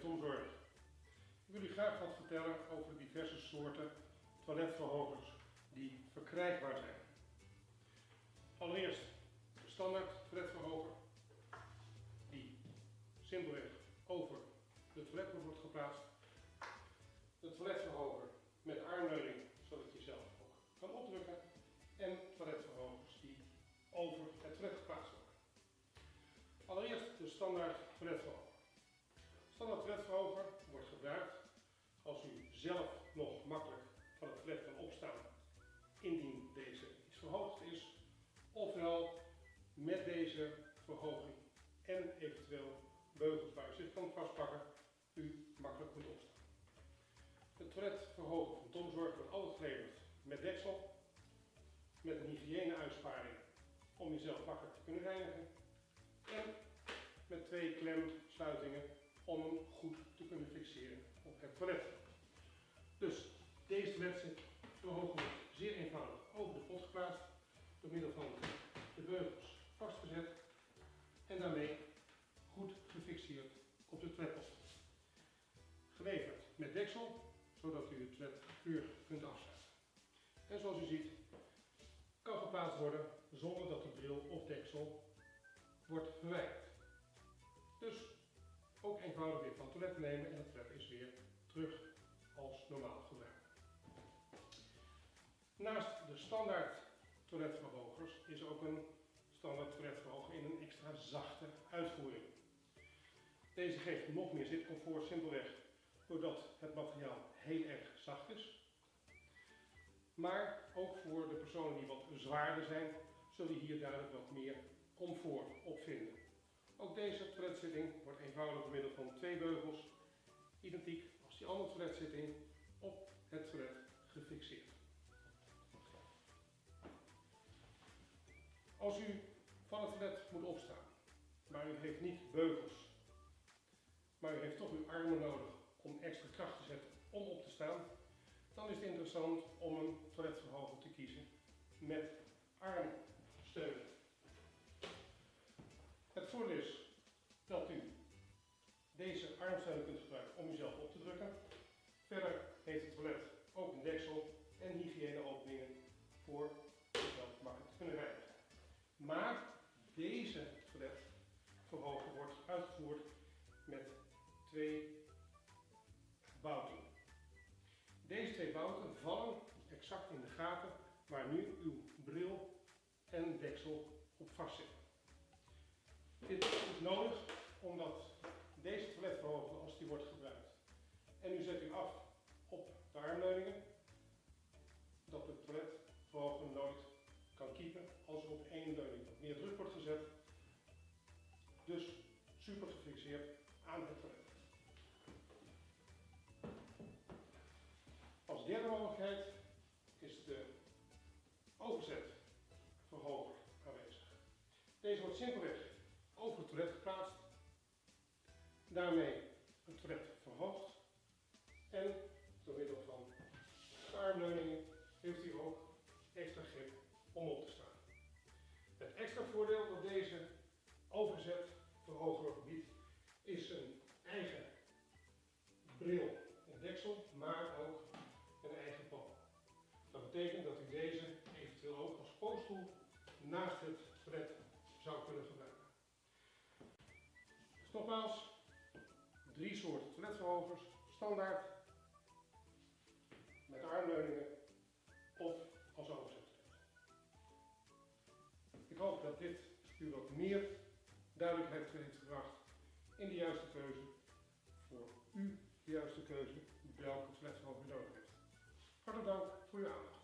Tom Zorg. Ik wil u graag wat vertellen over diverse soorten toiletverhogers die verkrijgbaar zijn. Allereerst de standaard toiletverhoger die simpelweg over de toiletbord wordt geplaatst. De toiletverhoger met armleuning zodat je zelf ook kan opdrukken. En toiletverhogers die over het toilet geplaatst worden. Allereerst de standaard toiletverhoger. Zelf nog makkelijk van het toilet kan opstaan indien deze iets verhoogd is. Ofwel met deze verhoging en eventueel beugels waar u zich kan vastpakken, u makkelijk kunt opstaan. De toiletverhoger van Tomzorg wordt altijd geleverd met deksel, met een hygiëneuitsparing om jezelf makkelijk te kunnen reinigen en met twee klemsluitingen om hem goed te kunnen fixeren op het toilet. Dus deze zit verhogen zeer eenvoudig over de pot geplaatst door middel van de beugels vastgezet en daarmee goed gefixeerd op de toiletpot. Geleverd met deksel, zodat u het toilet puur kunt afsluiten. En zoals u ziet, kan geplaatst worden zonder dat de bril of deksel wordt verwijderd. Dus ook eenvoudig weer van het toilet nemen en het toilet is weer terug als normaal gebruik. Naast de standaard toiletverhogers is ook een standaard toiletverhoger in een extra zachte uitvoering. Deze geeft nog meer zitcomfort simpelweg doordat het materiaal heel erg zacht is. Maar ook voor de personen die wat zwaarder zijn, zullen hier duidelijk wat meer comfort op vinden. Ook deze toiletzitting wordt eenvoudig door middel van twee beugels, identiek die andere toiletzitting, op het toilet gefixeerd. Als u van het toilet moet opstaan, maar u heeft niet beugels, maar u heeft toch uw armen nodig om extra kracht te zetten om op te staan, dan is het interessant om een toiletverhoger te kiezen met armsteun. Het voordeel is dat u deze armsteun kunt gebruiken om uzelf op te drukken. Verder heeft het toilet ook een deksel en hygiëneopeningen voor uzelf makkelijk te kunnen reinigen. Maar deze toiletverhoger wordt uitgevoerd met twee bouten. Deze twee bouten vallen exact in de gaten waar nu uw bril en deksel op vastzitten. Dit is nodig omdat deze toiletverhoger, als die wordt gebruikt en u zet u af op de armleuningen, dat de toiletverhoger nooit kan kiepen als er op één leuning wat meer druk wordt gezet. Dus super gefixeerd aan het toilet. Als derde mogelijkheid is de overzetverhoger aanwezig. Deze wordt simpelweg daarmee het toilet verhoogd en door middel van armleuningen heeft u ook extra grip om op te staan. Het extra voordeel dat deze overzet verhoger biedt is een eigen bril en deksel, maar ook een eigen pan. Dat betekent dat u deze eventueel ook als pootstoel naast het toilet zou kunnen gebruiken. Dus nogmaals, drie soorten toiletverhogers, standaard, met armleuningen of als overzet. Ik hoop dat dit u wat meer duidelijkheid heeft gebracht in de juiste keuze voor u de juiste keuze welke toiletverhoger u nodig heeft. Hartelijk dank voor uw aandacht.